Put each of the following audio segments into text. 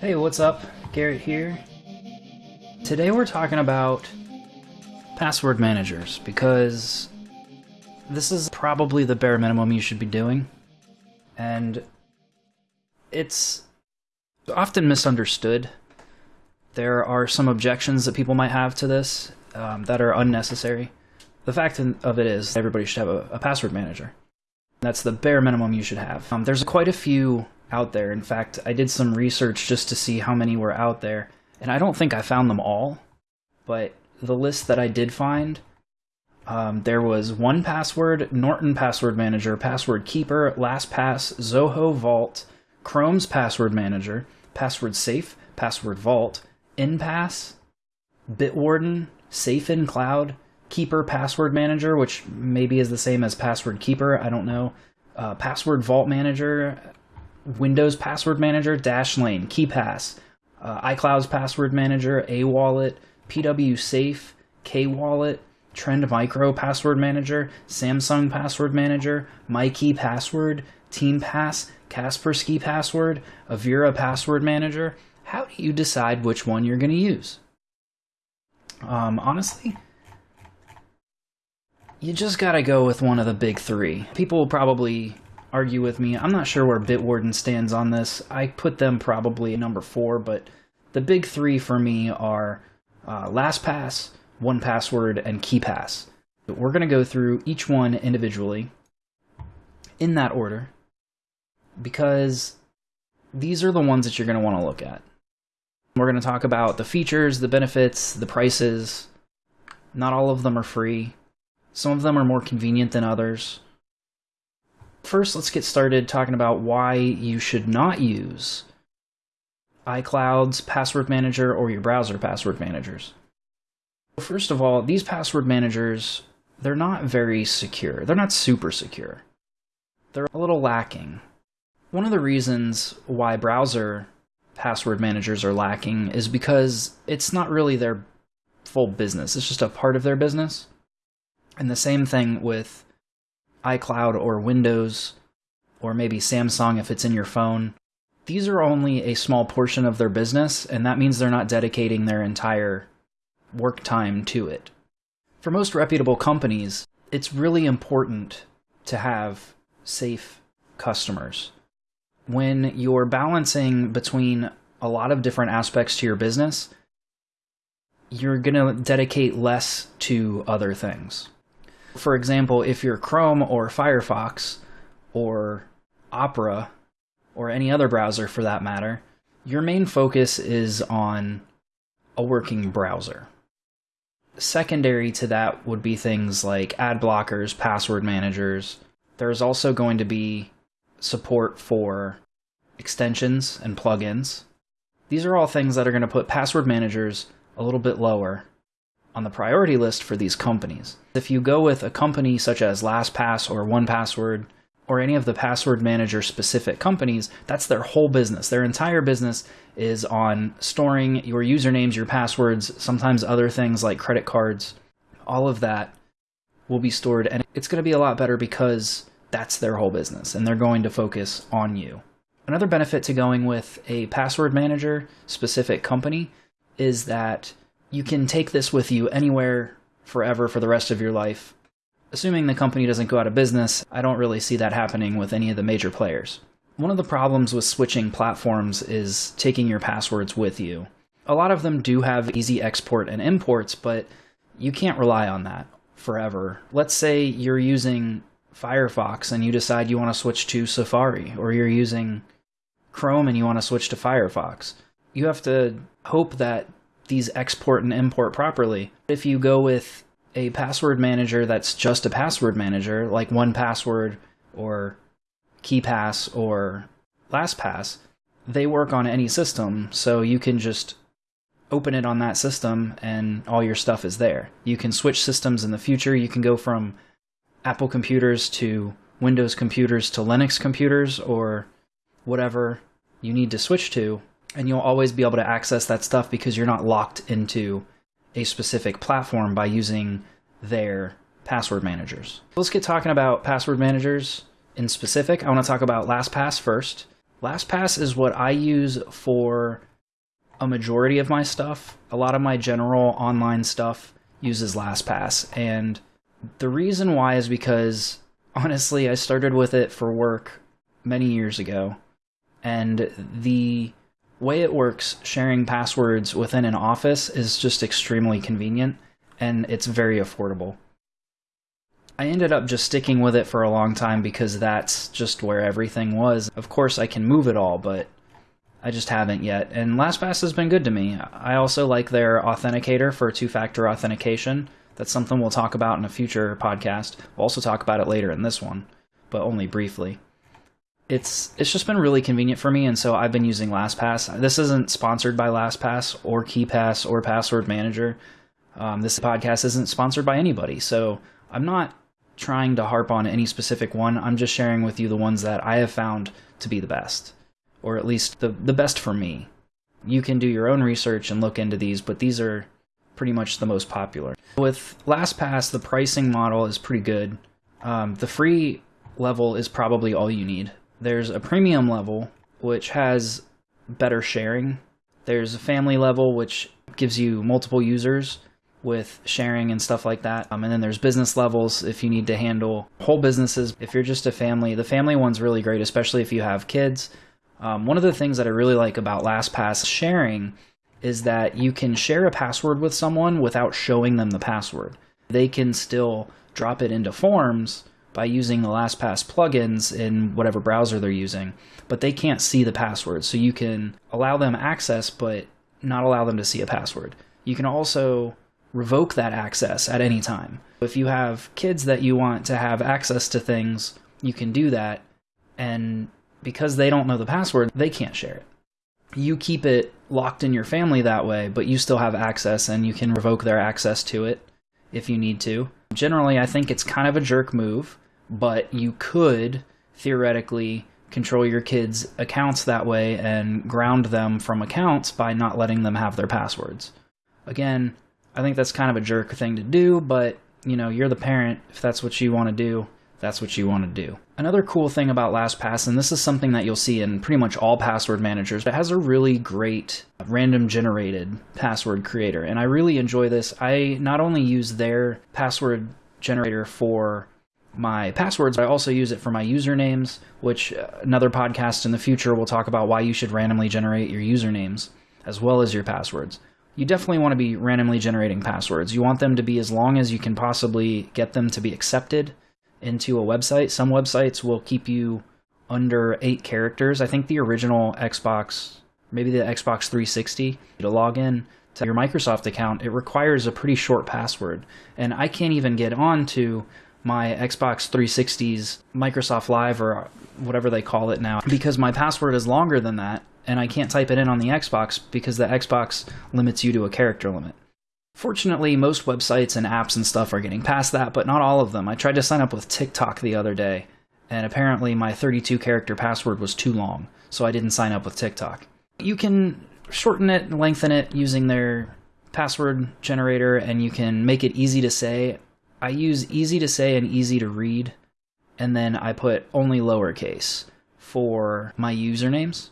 Hey, what's up? Garrett here. Today we're talking about password managers because this is probably the bare minimum you should be doing. And it's often misunderstood. There are some objections that people might have to this um, that are unnecessary. The fact of it is, everybody should have a, a password manager. That's the bare minimum you should have. Um, there's quite a few out there. In fact, I did some research just to see how many were out there, and I don't think I found them all, but the list that I did find, um, there was 1Password, Norton Password Manager, Password Keeper, LastPass, Zoho Vault, Chrome's Password Manager, Password Safe, Password Vault, Enpass, Bitwarden, Safe in Cloud, Keeper Password Manager, which maybe is the same as Password Keeper, I don't know. Uh, Password Vault Manager, Windows Password Manager, Dashlane, KeePass, uh, iCloud's Password Manager, aWallet, PW Safe, KWallet, Trend Micro Password Manager, Samsung Password Manager, Myki Password, TeamPass, Kaspersky Password, Avira Password Manager. How do you decide which one you're going to use? Um, honestly, you just got to go with one of the big three. People will probably argue with me. I'm not sure where Bitwarden stands on this. I put them probably number four, but the big three for me are uh, LastPass, 1Password, and KeePass. But we're to go through each one individually in that order because these are the ones that you're want to look at. We're to talk about the features, the benefits, the prices. Not all of them are free. Some of them are more convenient than others. First, let's get started talking about why you should not use iCloud's password manager or your browser password managers. First of all, these password managers, they're not very secure. They're not super secure. They're a little lacking. One of the reasons why browser password managers are lacking is because it's not really their full business. It's just a part of their business. And the same thing with iCloud or Windows, or maybe Samsung if it's in your phone, these are only a small portion of their business, and that means they're not dedicating their entire work time to it. For most reputable companies, it's really important to have safe customers. When you're balancing between a lot of different aspects to your business, you're going to dedicate less to other things. For example, if you're Chrome or Firefox or Opera or any other browser for that matter, your main focus is on a working browser. Secondary to that would be things like ad blockers, password managers. There's also going to be support for extensions and plugins. These are all things that are going to put password managers a little bit lower on the priority list for these companies. If you go with a company such as LastPass or 1Password or any of the password manager specific companies, that's their whole business. Their entire business is on storing your usernames, your passwords, sometimes other things like credit cards. All of that will be stored and it's going to be a lot better because that's their whole business and they're going to focus on you. Another benefit to going with a password manager specific company is that you can take this with you anywhere forever for the rest of your life. Assuming the company doesn't go out of business, I don't really see that happening with any of the major players. One of the problems with switching platforms is taking your passwords with you. A lot of them do have easy export and imports, but you can't rely on that forever. Let's say you're using Firefox and you decide you want to switch to Safari, or you're using Chrome and you want to switch to Firefox. You have to hope that these export and import properly. If you go with a password manager that's just a password manager, like 1Password or KeePass or LastPass, they work on any system, so you can just open it on that system and all your stuff is there. You can switch systems in the future. You can go from Apple computers to Windows computers to Linux computers or whatever you need to switch to and you'll always be able to access that stuff because you're not locked into a specific platform by using their password managers. Let's get talking about password managers in specific. I want to talk about LastPass first. LastPass is what I use for a majority of my stuff. A lot of my general online stuff uses LastPass. And the reason why is because honestly, I started with it for work many years ago. And the way it works, sharing passwords within an office, is just extremely convenient and it's very affordable. I ended up just sticking with it for a long time because that's just where everything was. Of course, I can move it all, but I just haven't yet. And LastPass has been good to me. I also like their authenticator for two factor authentication. That's something we'll talk about in a future podcast. We'll also talk about it later in this one, but only briefly. It's it's just been really convenient for me, and so I've been using LastPass. This isn't sponsored by LastPass or KeePass or Password Manager. Um, this podcast isn't sponsored by anybody, so I'm not trying to harp on any specific one. I'm just sharing with you the ones that I have found to be the best, or at least the, the best for me. You can do your own research and look into these, but these are pretty much the most popular. With LastPass, the pricing model is pretty good. Um, the free level is probably all you need. There's a premium level, which has better sharing. There's a family level, which gives you multiple users with sharing and stuff like that. Um, and then there's business levels if you need to handle whole businesses. If you're just a family, the family one's really great, especially if you have kids. Um, one of the things that I really like about LastPass sharing is that you can share a password with someone without showing them the password. They can still drop it into forms by using the LastPass plugins in whatever browser they're using, but they can't see the password. So you can allow them access, but not allow them to see a password. You can also revoke that access at any time. If you have kids that you want to have access to things, you can do that. And because they don't know the password, they can't share it. You keep it locked in your family that way, but you still have access and you can revoke their access to it if you need to. Generally, I think it's kind of a jerk move, but you could theoretically control your kids' accounts that way and ground them from accounts by not letting them have their passwords. Again, I think that's kind of a jerk thing to do, but you know, you're the parent. If that's what you want to do, that's what you want to do. Another cool thing about LastPass, and this is something that you'll see in pretty much all password managers, it has a really great random generated password creator. And I really enjoy this. I not only use their password generator for my passwords, I also use it for my usernames, which uh, another podcast in the future will talk about why you should randomly generate your usernames as well as your passwords you definitely want to be randomly generating passwords. You want them to be as long as you can possibly get them to be accepted into a website. Some websites will keep you under eight characters. I think the original Xbox, maybe the Xbox 360, to log in to your Microsoft account, it requires a pretty short password. And I can't even get on to my Xbox 360's Microsoft Live or whatever they call it now because my password is longer than that and I can't type it in on the Xbox because the Xbox limits you to a character limit. Fortunately, most websites and apps and stuff are getting past that, but not all of them. I tried to sign up with TikTok the other day, and apparently my 32 character password was too long, so I didn't sign up with TikTok. You can shorten it and lengthen it using their password generator, and you can make it easy to say. I use easy to say and easy to read, and then I put only lowercase for my usernames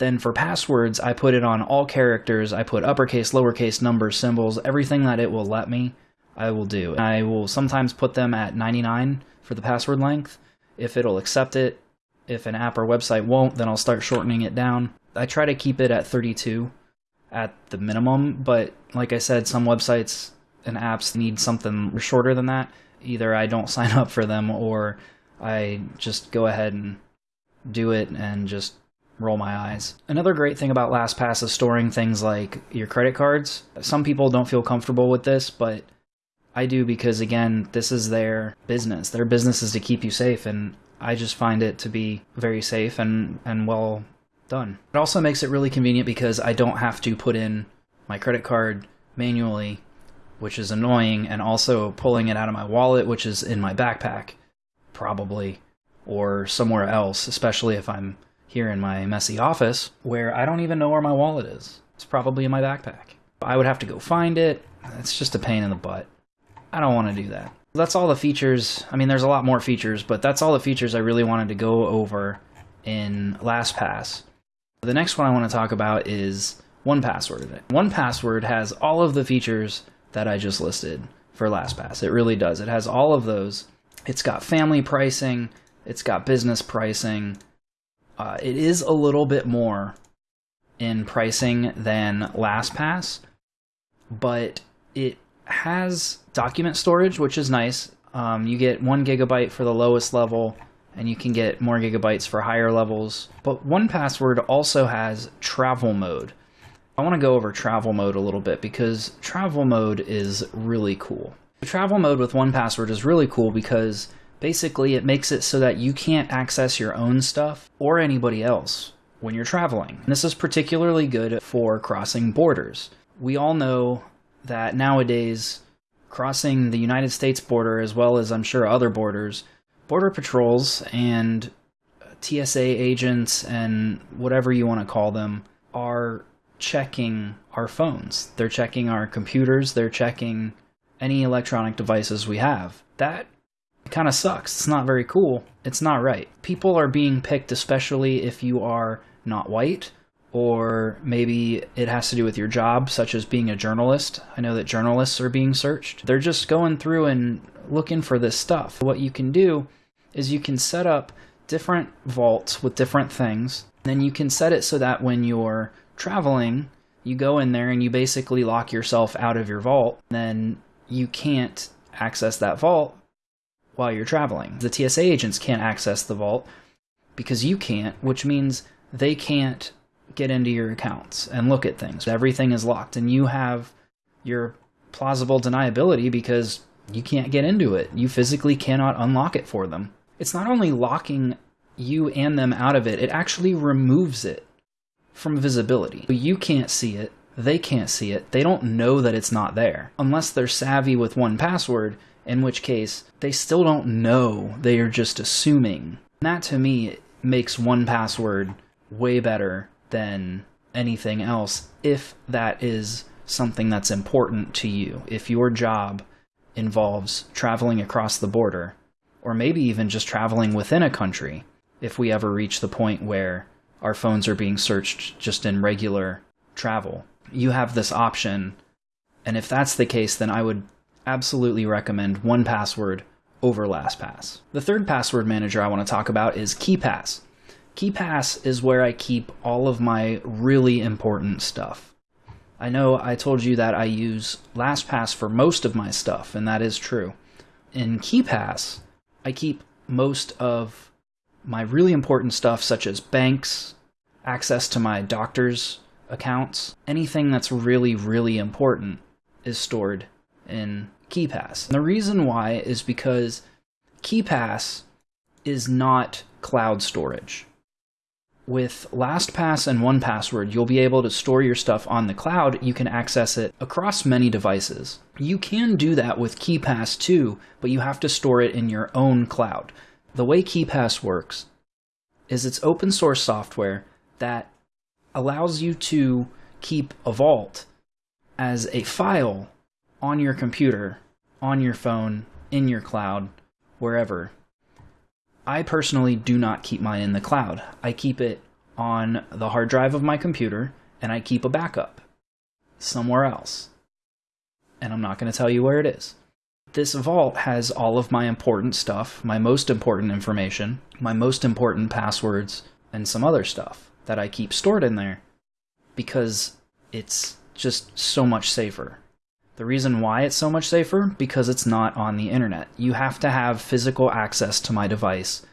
then for passwords, I put it on all characters. I put uppercase, lowercase, numbers, symbols, everything that it will let me, I will do. I will sometimes put them at 99 for the password length. If it'll accept it, if an app or website won't, then I'll start shortening it down. I try to keep it at 32 at the minimum, but like I said, some websites and apps need something shorter than that. Either I don't sign up for them or I just go ahead and do it and just roll my eyes. Another great thing about LastPass is storing things like your credit cards. Some people don't feel comfortable with this, but I do because, again, this is their business. Their business is to keep you safe, and I just find it to be very safe and, and well done. It also makes it really convenient because I don't have to put in my credit card manually, which is annoying, and also pulling it out of my wallet, which is in my backpack, probably, or somewhere else, especially if I'm here in my messy office where I don't even know where my wallet is. It's probably in my backpack. I would have to go find it. It's just a pain in the butt. I don't want to do that. That's all the features. I mean, there's a lot more features, but that's all the features I really wanted to go over in LastPass. The next one I want to talk about is 1Password. 1Password has all of the features that I just listed for LastPass. It really does. It has all of those. It's got family pricing, it's got business pricing. Uh, it is a little bit more in pricing than LastPass, but it has document storage, which is nice. Um, you get one gigabyte for the lowest level, and you can get more gigabytes for higher levels. But 1Password also has travel mode. I want to go over travel mode a little bit because travel mode is really cool. The travel mode with 1Password is really cool because basically it makes it so that you can't access your own stuff or anybody else when you're traveling. And this is particularly good for crossing borders. We all know that nowadays crossing the United States border as well as I'm sure other borders, border patrols and TSA agents and whatever you want to call them are checking our phones. They're checking our computers, they're checking any electronic devices we have. That kind of sucks. It's not very cool. It's not right. People are being picked, especially if you are not white or maybe it has to do with your job, such as being a journalist. I know that journalists are being searched. They're just going through and looking for this stuff. What you can do is you can set up different vaults with different things. Then you can set it so that when you're traveling, you go in there and you basically lock yourself out of your vault. Then you can't access that vault while you're traveling. The TSA agents can't access the vault because you can't, which means they can't get into your accounts and look at things. Everything is locked, and you have your plausible deniability because you can't get into it. You physically cannot unlock it for them. It's not only locking you and them out of it, it actually removes it from visibility. You can't see it, they can't see it, they don't know that it's not there. Unless they're savvy with 1Password, in which case they still don't know, they are just assuming. That to me makes 1Password way better than anything else if that is something that's important to you. If your job involves traveling across the border, or maybe even just traveling within a country, if we ever reach the point where our phones are being searched just in regular travel, you have this option. And if that's the case, then I would absolutely recommend 1Password over LastPass. The third password manager I want to talk about is KeePass. KeePass is where I keep all of my really important stuff. I know I told you that I use LastPass for most of my stuff, and that is true. In KeePass, I keep most of my really important stuff, such as banks, access to my doctor's accounts, anything that's really, really important is stored in KeePass. And the reason why is because KeePass is not cloud storage with LastPass and 1Password, you'll be able to store your stuff on the cloud. You can access it across many devices. You can do that with KeePass too, but you have to store it in your own cloud. The way KeePass works is it's open source software that allows you to keep a vault as a file on your computer, on your phone, in your cloud, wherever. I personally do not keep mine in the cloud. I keep it on the hard drive of my computer and I keep a backup somewhere else. And I'm not going to tell you where it is. This vault has all of my important stuff, my most important information, my most important passwords, and some other stuff that I keep stored in there because it's just so much safer. The reason why it's so much safer? Because it's not on the internet. You have to have physical access to my device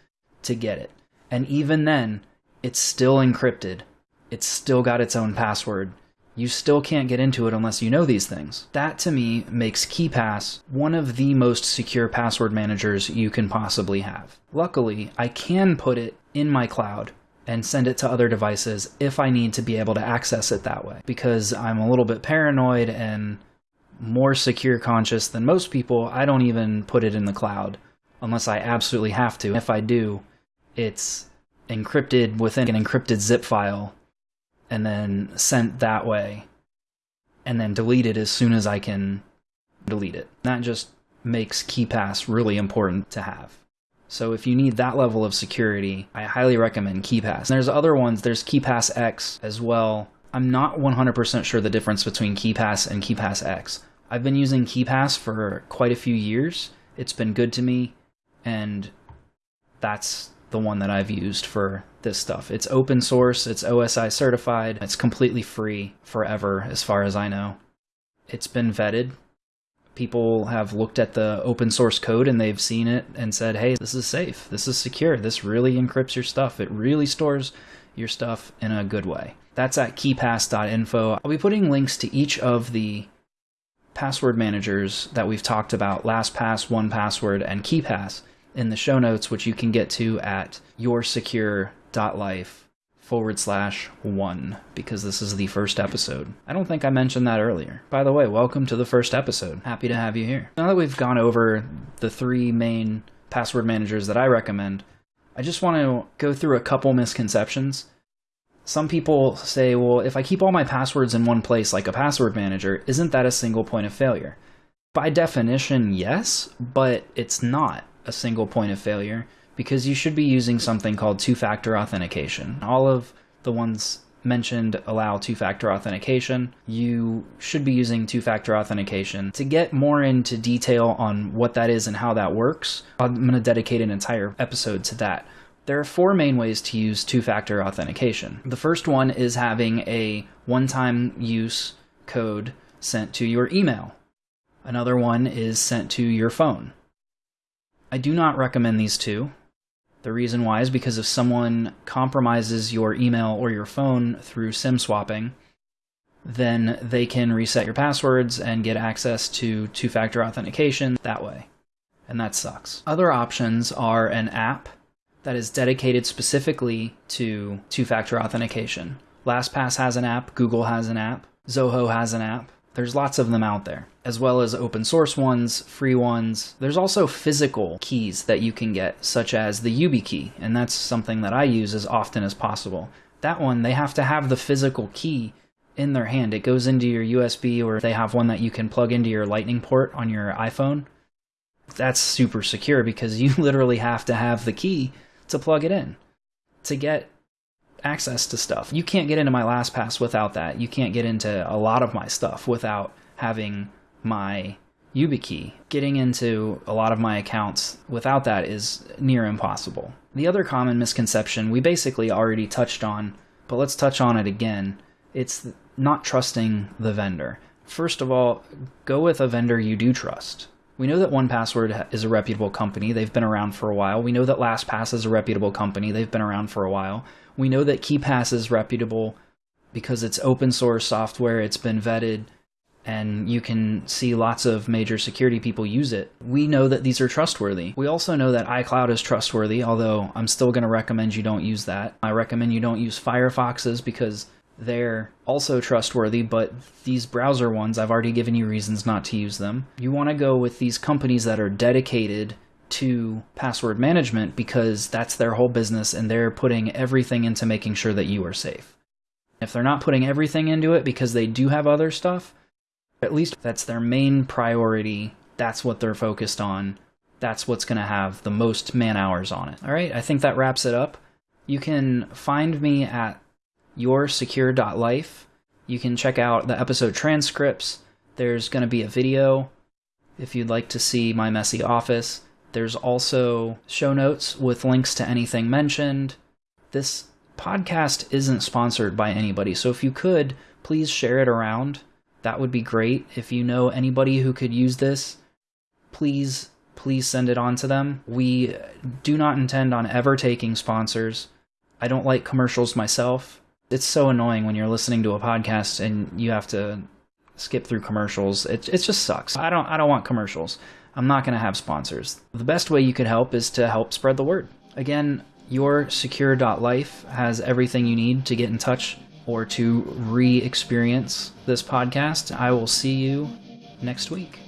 to get it. And even then, it's still encrypted. It's still got its own password. You still can't get into it unless you know these things. That to me makes KeePass one of the most secure password managers you can possibly have. Luckily, I can put it in my cloud and send it to other devices if I need to be able to access it that way because I'm a little bit paranoid and more secure conscious than most people, I don't even put it in the cloud unless I absolutely have to. If I do, it's encrypted within an encrypted zip file and then sent that way and then deleted as soon as I can delete it. That just makes KeePass really important to have. So if you need that level of security, I highly recommend KeePass. There's other ones, there's KeePass X as well. I'm not 100% sure the difference between KeePass and KeePass X. I've been using KeePass for quite a few years. It's been good to me, and that's the one that I've used for this stuff. It's open source, it's OSI certified, it's completely free forever, as far as I know. It's been vetted people have looked at the open source code and they've seen it and said, hey, this is safe, this is secure, this really encrypts your stuff, it really stores your stuff in a good way. That's at keepass.info. I'll be putting links to each of the password managers that we've talked about LastPass, 1Password, and KeePass in the show notes, which you can get to at yoursecure.life forward slash one because this is the first episode. I don't think I mentioned that earlier. By the way, welcome to the first episode. Happy to have you here. Now that we've gone over the three main password managers that I recommend, I just want to go through a couple misconceptions. Some people say, well, if I keep all my passwords in one place like a password manager, isn't that a single point of failure? By definition, yes, but it's not a single point of failure because you should be using something called two-factor authentication. All of the ones mentioned allow two-factor authentication. You should be using two-factor authentication. To get more into detail on what that is and how that works, I'm going to dedicate an entire episode to that. There are four main ways to use two-factor authentication. The first one is having a one-time use code sent to your email. Another one is sent to your phone. I do not recommend these two. The reason why is because if someone compromises your email or your phone through SIM swapping, then they can reset your passwords and get access to two factor authentication that way. And that sucks. Other options are an app that is dedicated specifically to two factor authentication. LastPass has an app, Google has an app, Zoho has an app. There's lots of them out there, as well as open source ones, free ones. There's also physical keys that you can get, such as the YubiKey, and that's something that I use as often as possible. That one, they have to have the physical key in their hand. It goes into your USB, or they have one that you can plug into your Lightning port on your iPhone. That's super secure because you literally have to have the key to plug it in to get access to stuff. You can't get into my LastPass without that. You can't get into a lot of my stuff without having my YubiKey. Getting into a lot of my accounts without that is near impossible. The other common misconception we basically already touched on, but let's touch on it again. It's not trusting the vendor. First of all, go with a vendor you do trust. We know that 1Password is a reputable company. They've been around for a while. We know that LastPass is a reputable company. They've been around for a while. We know that KeePass is reputable because it's open source software, it's been vetted, and you can see lots of major security people use it. We know that these are trustworthy. We also know that iCloud is trustworthy, although I'm still going to recommend you don't use that. I recommend you don't use Firefoxes because they're also trustworthy, but these browser ones, I've already given you reasons not to use them. You want to go with these companies that are dedicated to password management because that's their whole business and they're putting everything into making sure that you are safe. If they're not putting everything into it because they do have other stuff, at least that's their main priority. That's what they're focused on. That's what's going to have the most man hours on it. All right, I think that wraps it up. You can find me at yoursecure.life. You can check out the episode transcripts. There's going to be a video if you'd like to see my messy office. There's also show notes with links to anything mentioned. This podcast isn't sponsored by anybody, so if you could, please share it around. That would be great. If you know anybody who could use this, please, please send it on to them. We do not intend on ever taking sponsors. I don't like commercials myself it's so annoying when you're listening to a podcast and you have to skip through commercials. It it just sucks. I don't I don't want commercials. I'm not going to have sponsors. The best way you could help is to help spread the word. Again, yoursecure.life has everything you need to get in touch or to re-experience this podcast. I will see you next week.